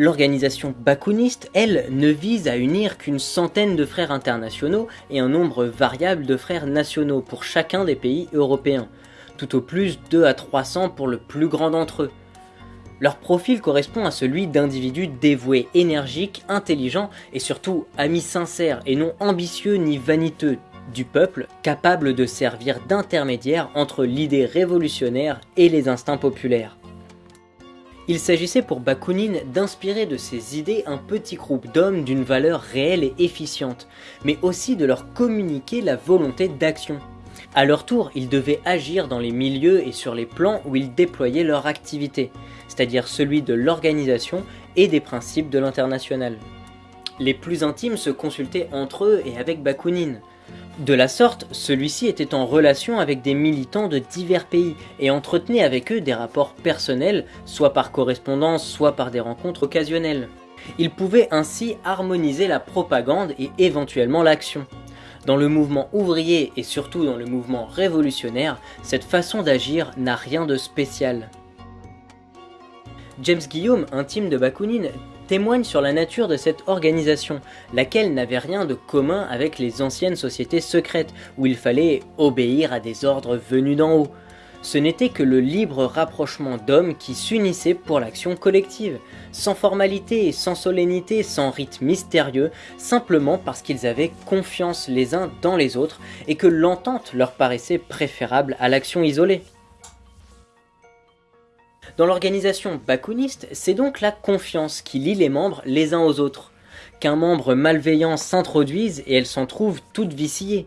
L'organisation bakouniste, elle, ne vise à unir qu'une centaine de frères internationaux et un nombre variable de frères nationaux pour chacun des pays européens, tout au plus 2 à 300 pour le plus grand d'entre eux. Leur profil correspond à celui d'individus dévoués, énergiques, intelligents et surtout amis sincères et non ambitieux ni vaniteux du peuple, capables de servir d'intermédiaire entre l'idée révolutionnaire et les instincts populaires. Il s'agissait pour Bakounine d'inspirer de ses idées un petit groupe d'hommes d'une valeur réelle et efficiente, mais aussi de leur communiquer la volonté d'action. À leur tour, ils devaient agir dans les milieux et sur les plans où ils déployaient leur activité, c'est-à-dire celui de l'organisation et des principes de l'international. Les plus intimes se consultaient entre eux et avec Bakounine, de la sorte, celui-ci était en relation avec des militants de divers pays et entretenait avec eux des rapports personnels, soit par correspondance, soit par des rencontres occasionnelles. Il pouvait ainsi harmoniser la propagande et éventuellement l'action. Dans le mouvement ouvrier et surtout dans le mouvement révolutionnaire, cette façon d'agir n'a rien de spécial. James Guillaume, intime de Bakounine, témoigne sur la nature de cette organisation, laquelle n'avait rien de commun avec les anciennes sociétés secrètes, où il fallait obéir à des ordres venus d'en haut. Ce n'était que le libre rapprochement d'hommes qui s'unissaient pour l'action collective, sans formalité, sans solennité, sans rite mystérieux, simplement parce qu'ils avaient confiance les uns dans les autres et que l'entente leur paraissait préférable à l'action isolée. Dans l'organisation bakouniste, c'est donc la confiance qui lie les membres les uns aux autres. Qu'un membre malveillant s'introduise et elle s'en trouve toute viciée.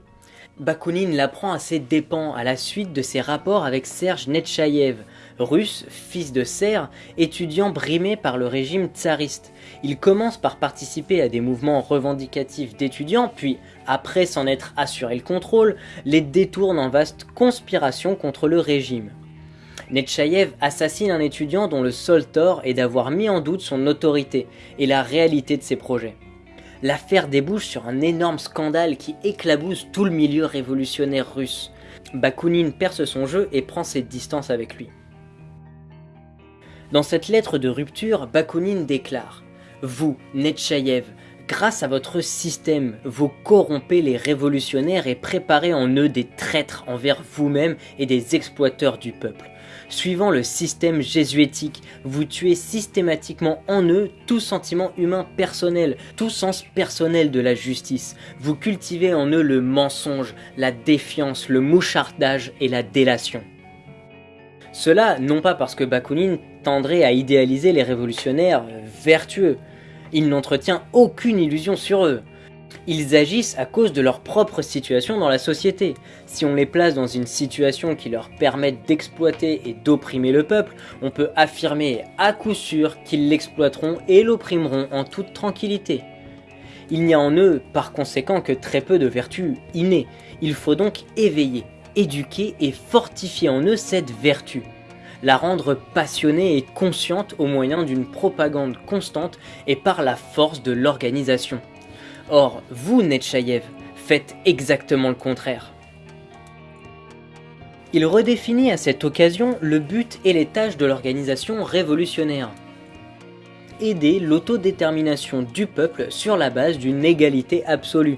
Bakounine l'apprend à ses dépens à la suite de ses rapports avec Serge Netchaïev, russe, fils de serre, étudiant brimé par le régime tsariste. Il commence par participer à des mouvements revendicatifs d'étudiants, puis, après s'en être assuré le contrôle, les détourne en vaste conspiration contre le régime. Netchaïev assassine un étudiant dont le seul tort est d'avoir mis en doute son autorité et la réalité de ses projets. L'affaire débouche sur un énorme scandale qui éclabousse tout le milieu révolutionnaire russe. Bakounine perce son jeu et prend ses distances avec lui. Dans cette lettre de rupture, Bakounine déclare « Vous, Netchaïev, grâce à votre système, vous corrompez les révolutionnaires et préparez en eux des traîtres envers vous-même et des exploiteurs du peuple. Suivant le système jésuitique, vous tuez systématiquement en eux tout sentiment humain personnel, tout sens personnel de la justice. Vous cultivez en eux le mensonge, la défiance, le mouchardage et la délation. Cela non pas parce que Bakounine tendrait à idéaliser les révolutionnaires vertueux, il n'entretient aucune illusion sur eux. Ils agissent à cause de leur propre situation dans la société. Si on les place dans une situation qui leur permette d'exploiter et d'opprimer le peuple, on peut affirmer à coup sûr qu'ils l'exploiteront et l'opprimeront en toute tranquillité. Il n'y a en eux par conséquent que très peu de vertus innées. Il faut donc éveiller, éduquer et fortifier en eux cette vertu la rendre passionnée et consciente au moyen d'une propagande constante et par la force de l'organisation. Or, vous, Netchaïev, faites exactement le contraire. Il redéfinit à cette occasion le but et les tâches de l'organisation révolutionnaire. Aider l'autodétermination du peuple sur la base d'une égalité absolue,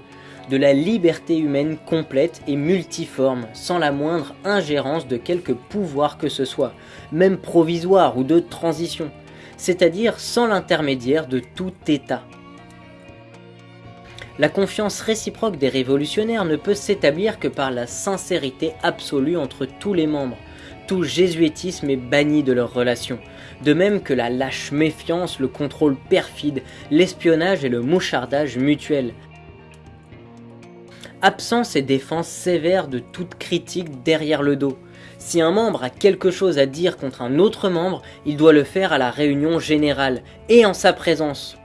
de la liberté humaine complète et multiforme, sans la moindre ingérence de quelque pouvoir que ce soit, même provisoire ou de transition, c'est-à-dire sans l'intermédiaire de tout État. La confiance réciproque des révolutionnaires ne peut s'établir que par la sincérité absolue entre tous les membres. Tout jésuitisme est banni de leurs relations, de même que la lâche méfiance, le contrôle perfide, l'espionnage et le mouchardage mutuel. Absence et défense sévère de toute critique derrière le dos. Si un membre a quelque chose à dire contre un autre membre, il doit le faire à la réunion générale et en sa présence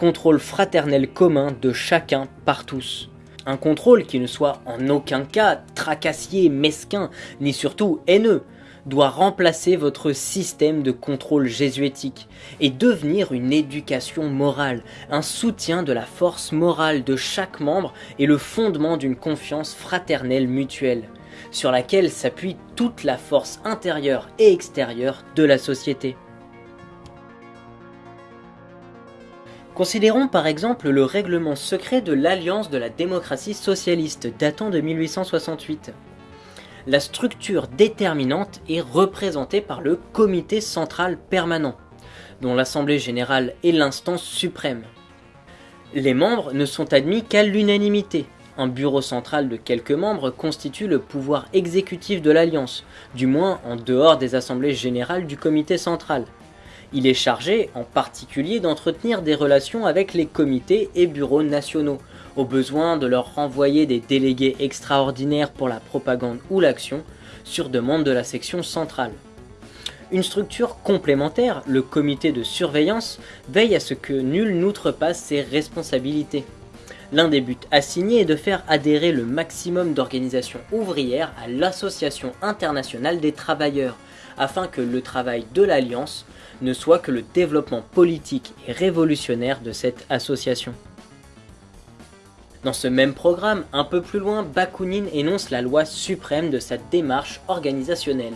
contrôle fraternel commun de chacun par tous. Un contrôle qui ne soit en aucun cas tracassier, mesquin, ni surtout haineux, doit remplacer votre système de contrôle jésuitique et devenir une éducation morale, un soutien de la force morale de chaque membre et le fondement d'une confiance fraternelle mutuelle, sur laquelle s'appuie toute la force intérieure et extérieure de la société. Considérons par exemple le règlement secret de l'Alliance de la démocratie socialiste datant de 1868. La structure déterminante est représentée par le comité central permanent, dont l'Assemblée générale est l'instance suprême. Les membres ne sont admis qu'à l'unanimité. Un bureau central de quelques membres constitue le pouvoir exécutif de l'Alliance, du moins en dehors des assemblées générales du comité central. Il est chargé, en particulier, d'entretenir des relations avec les comités et bureaux nationaux, au besoin de leur renvoyer des délégués extraordinaires pour la propagande ou l'action, sur demande de la section centrale. Une structure complémentaire, le comité de surveillance, veille à ce que nul n'outrepasse ses responsabilités. L'un des buts assignés est de faire adhérer le maximum d'organisations ouvrières à l'Association internationale des travailleurs, afin que le travail de l'Alliance ne soit que le développement politique et révolutionnaire de cette association. Dans ce même programme, un peu plus loin, Bakounine énonce la loi suprême de sa démarche organisationnelle.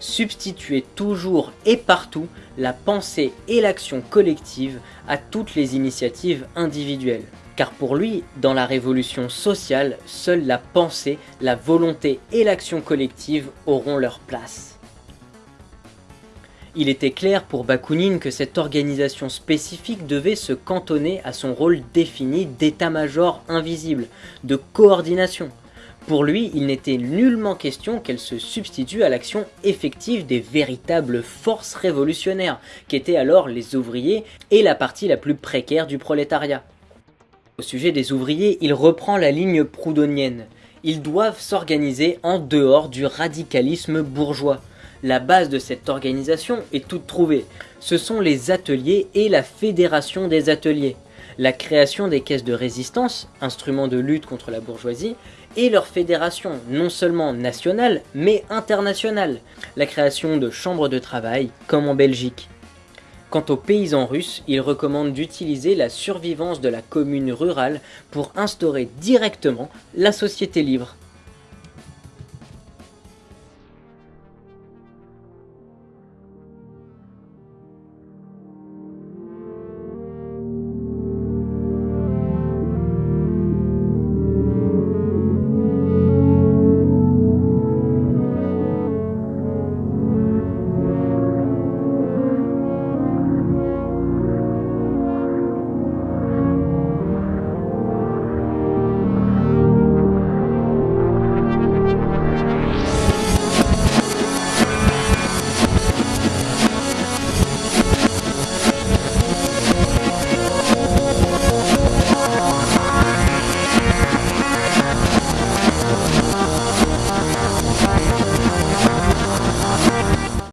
Substituer toujours et partout la pensée et l'action collective à toutes les initiatives individuelles. Car pour lui, dans la révolution sociale, seule la pensée, la volonté et l'action collective auront leur place. Il était clair pour Bakounine que cette organisation spécifique devait se cantonner à son rôle défini d'état-major invisible, de coordination. Pour lui, il n'était nullement question qu'elle se substitue à l'action effective des véritables forces révolutionnaires, qu'étaient alors les ouvriers et la partie la plus précaire du prolétariat. Au sujet des ouvriers, il reprend la ligne proudhonienne. Ils doivent s'organiser en dehors du radicalisme bourgeois. La base de cette organisation est toute trouvée. Ce sont les ateliers et la fédération des ateliers. La création des caisses de résistance, instruments de lutte contre la bourgeoisie, et leur fédération, non seulement nationale, mais internationale. La création de chambres de travail, comme en Belgique. Quant aux paysans russes, ils recommandent d'utiliser la survivance de la commune rurale pour instaurer directement la société libre.